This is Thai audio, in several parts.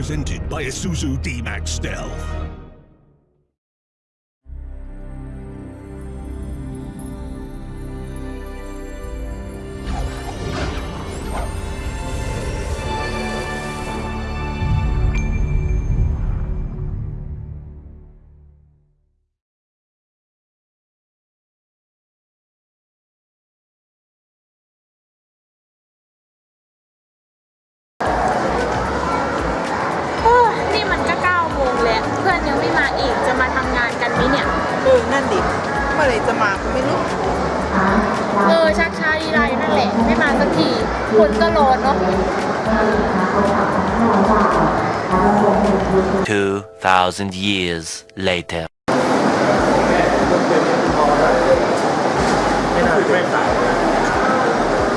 presented by Isuzu D-Max Stealth. พื่อนยังไม่มาอีกจะมาทำงานกันไหมเนี่ย เออ นั่นดิเมื่อไหรจะมาก็ไม่รู้เออชักช้าดีไรนั่นแหละ ไม่มาสักทีคนก็ร้อนเนาะ2,000 years later. ไม่น่าไม่สาย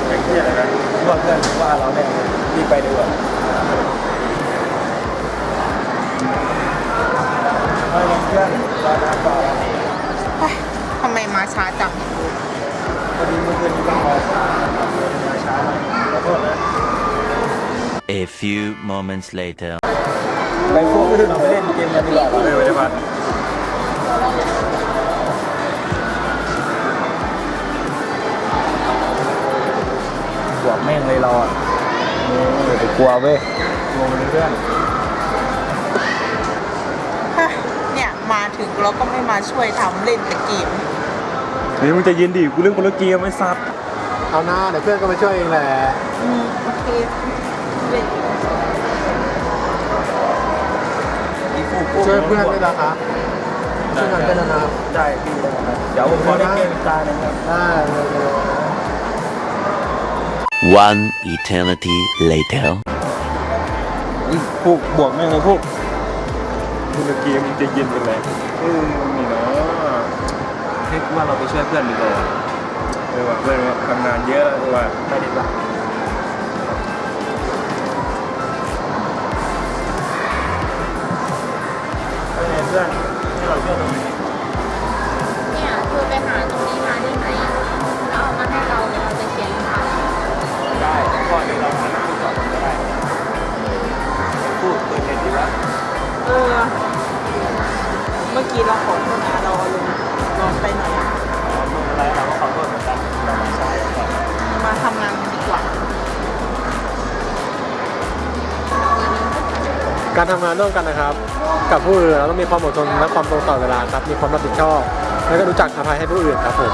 อย่างที่อะไรนะว่าเพื่อนว่าเราเนี่ยรีบไปดีกว่าไม่งั้นเพื่อนรอนานกว่า เฮ้ย ทำไมมาช้าจังพอดีเมื่อคืนนี้ต้องรอช้ามาช้าหน่อยขอโทษนะ A few moments later. ไปพวกอื่นเราไปเล่นเกมกันดีกว่าเลยวันนี้พันบวกแม่งเลยเราอะเดี๋ยวไปกลัวเว้ยกลัวมันเพื่อนเฮ้ยเนี่ยมา ถึงแล้วก็ไม่มาช่วยทำเล่นแต่เกมเฮ้ยมึงจะยินดิกูเรื่องคนละเกมไอ้สัตว์เอาหน้าเดี๋ยวเพื่อนก็มาช่วยเองแหละอืมโอเคเล่นช่วยเพื่อนด้วยนะครับช่วยกันเป็นนะครับได้พี่ได้ครับเดี๋ยวผมขอเล่นเกมอีกตาหนึ่งครับได้เลยเลย One eternity later. อุ๊ยพวกบวกแม่งเลยพวก คนละเกมมึงจะยินเป็นไรเออนี่เนาะเฮ้ยกูว่าเราไปช่วยเพื่อนดีกว่าเออว่ะเพื่อนว่าทำงานเยอะเออว่ะไปดีกว่า เมื่อกี้เราขอโทษนะเราลงร้อนไปหน่อยอ๋อไม่เป็นไรเราก็ขอโทษเหมือนกันเรามาช้าก่อนมาทำงานกันดีกว่า การทำงานร่วมกันนะครับ กับผู้อื่นเราต้องมีความอดทนและความตรงต่อเวลาครับ มีความรับผิดชอบ แล้วก็รู้จักอภัยให้ผู้อื่นครับผม